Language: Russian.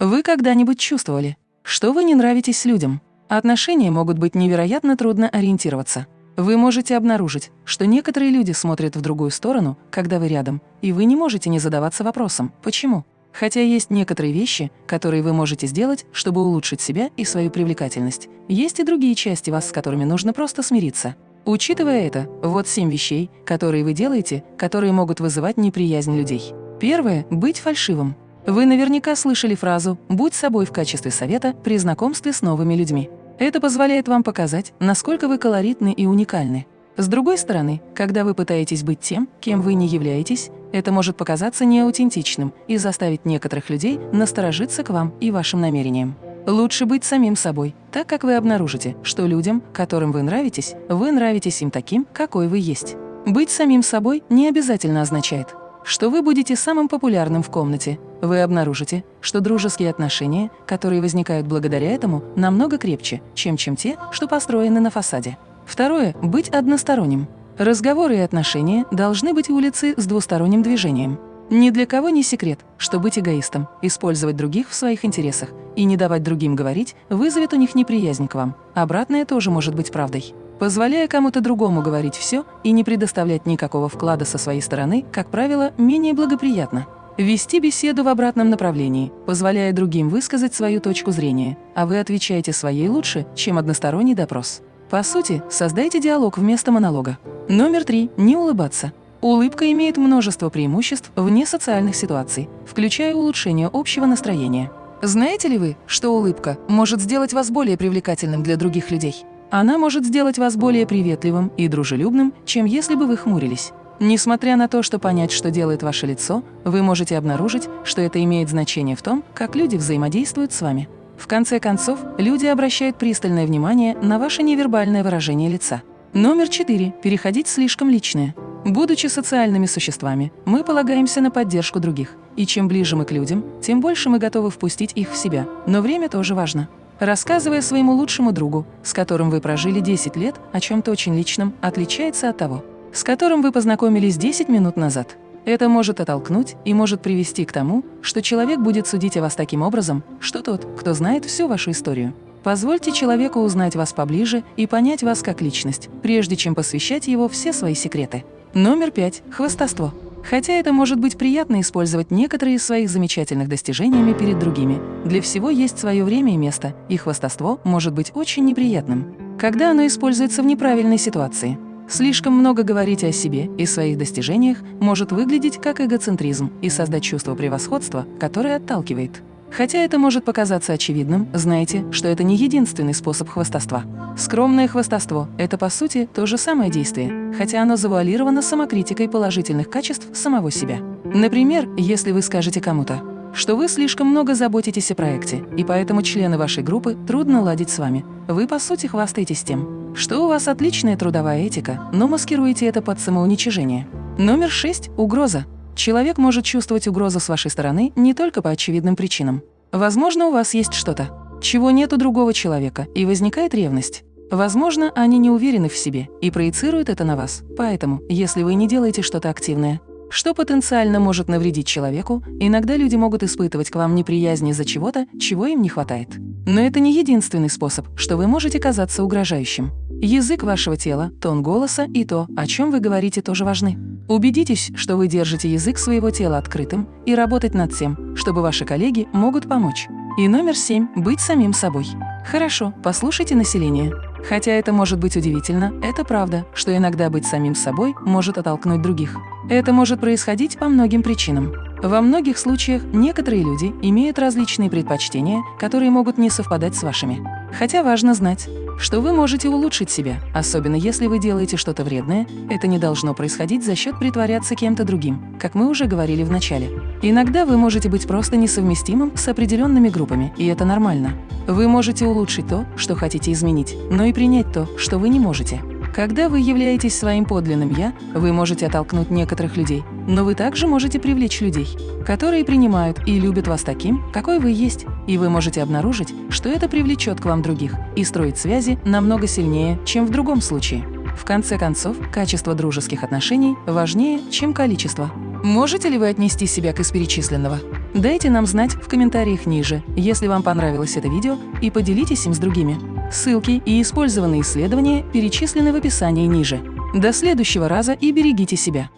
Вы когда-нибудь чувствовали, что вы не нравитесь людям? Отношения могут быть невероятно трудно ориентироваться. Вы можете обнаружить, что некоторые люди смотрят в другую сторону, когда вы рядом, и вы не можете не задаваться вопросом «почему?». Хотя есть некоторые вещи, которые вы можете сделать, чтобы улучшить себя и свою привлекательность. Есть и другие части вас, с которыми нужно просто смириться. Учитывая это, вот семь вещей, которые вы делаете, которые могут вызывать неприязнь людей. Первое – быть фальшивым. Вы наверняка слышали фразу «будь собой» в качестве совета при знакомстве с новыми людьми. Это позволяет вам показать, насколько вы колоритны и уникальны. С другой стороны, когда вы пытаетесь быть тем, кем вы не являетесь, это может показаться неаутентичным и заставить некоторых людей насторожиться к вам и вашим намерениям. Лучше быть самим собой, так как вы обнаружите, что людям, которым вы нравитесь, вы нравитесь им таким, какой вы есть. Быть самим собой не обязательно означает, что вы будете самым популярным в комнате. Вы обнаружите, что дружеские отношения, которые возникают благодаря этому, намного крепче, чем, чем те, что построены на фасаде. Второе – быть односторонним. Разговоры и отношения должны быть улицы с двусторонним движением. Ни для кого не секрет, что быть эгоистом, использовать других в своих интересах и не давать другим говорить вызовет у них неприязнь к вам. Обратное тоже может быть правдой. Позволяя кому-то другому говорить все и не предоставлять никакого вклада со своей стороны, как правило, менее благоприятно. Вести беседу в обратном направлении, позволяя другим высказать свою точку зрения, а вы отвечаете своей лучше, чем односторонний допрос. По сути, создайте диалог вместо монолога. Номер три. Не улыбаться. Улыбка имеет множество преимуществ вне социальных ситуаций, включая улучшение общего настроения. Знаете ли вы, что улыбка может сделать вас более привлекательным для других людей? Она может сделать вас более приветливым и дружелюбным, чем если бы вы хмурились. Несмотря на то, что понять, что делает ваше лицо, вы можете обнаружить, что это имеет значение в том, как люди взаимодействуют с вами. В конце концов, люди обращают пристальное внимание на ваше невербальное выражение лица. Номер четыре. Переходить слишком личное. Будучи социальными существами, мы полагаемся на поддержку других. И чем ближе мы к людям, тем больше мы готовы впустить их в себя. Но время тоже важно. Рассказывая своему лучшему другу, с которым вы прожили 10 лет, о чем-то очень личном, отличается от того, с которым вы познакомились 10 минут назад. Это может оттолкнуть и может привести к тому, что человек будет судить о вас таким образом, что тот, кто знает всю вашу историю. Позвольте человеку узнать вас поближе и понять вас как личность, прежде чем посвящать его все свои секреты. Номер пять. Хвастовство. Хотя это может быть приятно использовать некоторые из своих замечательных достижениями перед другими, для всего есть свое время и место, и хвастовство может быть очень неприятным, когда оно используется в неправильной ситуации. Слишком много говорить о себе и своих достижениях может выглядеть как эгоцентризм и создать чувство превосходства, которое отталкивает. Хотя это может показаться очевидным, знайте, что это не единственный способ хвастовства. Скромное хвастовство – это, по сути, то же самое действие, хотя оно завуалировано самокритикой положительных качеств самого себя. Например, если вы скажете кому-то, что вы слишком много заботитесь о проекте, и поэтому члены вашей группы трудно ладить с вами. Вы, по сути, хвастаетесь тем, что у вас отличная трудовая этика, но маскируете это под самоуничижение. Номер шесть – угроза. Человек может чувствовать угрозу с вашей стороны не только по очевидным причинам. Возможно, у вас есть что-то, чего нет у другого человека, и возникает ревность. Возможно, они не уверены в себе и проецируют это на вас. Поэтому, если вы не делаете что-то активное, что потенциально может навредить человеку, иногда люди могут испытывать к вам неприязнь из-за чего-то, чего им не хватает. Но это не единственный способ, что вы можете казаться угрожающим. Язык вашего тела, тон голоса и то, о чем вы говорите, тоже важны. Убедитесь, что вы держите язык своего тела открытым и работать над тем, чтобы ваши коллеги могут помочь. И номер семь – быть самим собой. Хорошо, послушайте население. Хотя это может быть удивительно, это правда, что иногда быть самим собой может оттолкнуть других. Это может происходить по многим причинам. Во многих случаях некоторые люди имеют различные предпочтения, которые могут не совпадать с вашими. Хотя важно знать, что вы можете улучшить себя, особенно если вы делаете что-то вредное, это не должно происходить за счет притворяться кем-то другим, как мы уже говорили в начале. Иногда вы можете быть просто несовместимым с определенными группами, и это нормально. Вы можете улучшить то, что хотите изменить, но и принять то, что вы не можете. Когда вы являетесь своим подлинным «я», вы можете оттолкнуть некоторых людей, но вы также можете привлечь людей, которые принимают и любят вас таким, какой вы есть, и вы можете обнаружить, что это привлечет к вам других и строить связи намного сильнее, чем в другом случае. В конце концов, качество дружеских отношений важнее, чем количество. Можете ли вы отнести себя к из перечисленного? Дайте нам знать в комментариях ниже, если вам понравилось это видео, и поделитесь им с другими. Ссылки и использованные исследования перечислены в описании ниже. До следующего раза и берегите себя!